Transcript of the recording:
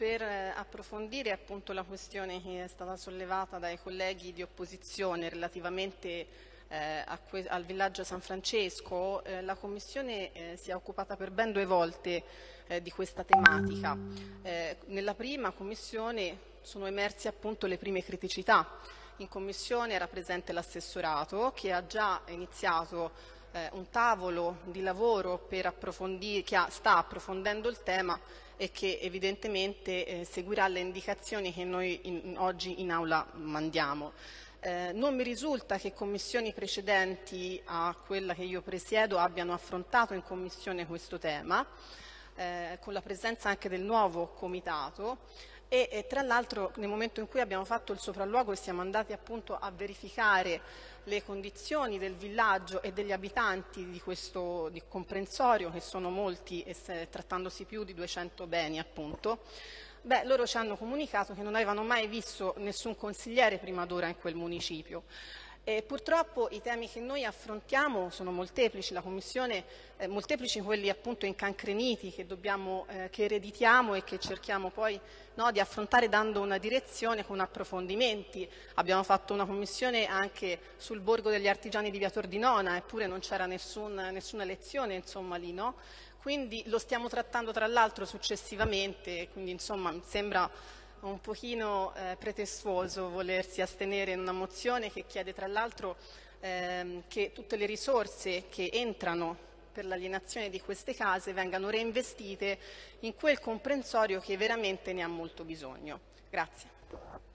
per eh, approfondire appunto la questione che è stata sollevata dai colleghi di opposizione relativamente eh, al villaggio San Francesco, eh, la Commissione eh, si è occupata per ben due volte eh, di questa tematica. Eh, nella prima Commissione sono emerse appunto le prime criticità. In Commissione era presente l'assessorato che ha già iniziato eh, un tavolo di lavoro che ha, sta approfondendo il tema e che evidentemente eh, seguirà le indicazioni che noi in, oggi in aula mandiamo. Eh, non mi risulta che commissioni precedenti a quella che io presiedo abbiano affrontato in commissione questo tema, eh, con la presenza anche del nuovo comitato e, e tra l'altro nel momento in cui abbiamo fatto il sopralluogo e siamo andati appunto a verificare le condizioni del villaggio e degli abitanti di questo di comprensorio, che sono molti, e se, trattandosi più di 200 beni appunto, beh, loro ci hanno comunicato che non avevano mai visto nessun consigliere prima d'ora in quel municipio. E purtroppo i temi che noi affrontiamo sono molteplici, la Commissione, eh, molteplici quelli appunto incancreniti che, dobbiamo, eh, che ereditiamo e che cerchiamo poi no, di affrontare dando una direzione con approfondimenti. Abbiamo fatto una Commissione anche sul Borgo degli Artigiani di Via Tordinona, eppure non c'era nessun, nessuna lezione insomma, lì, no? Quindi lo stiamo trattando tra l'altro successivamente, quindi insomma mi sembra un pochino eh, pretestuoso volersi astenere in una mozione che chiede tra l'altro ehm, che tutte le risorse che entrano per l'alienazione di queste case vengano reinvestite in quel comprensorio che veramente ne ha molto bisogno. Grazie.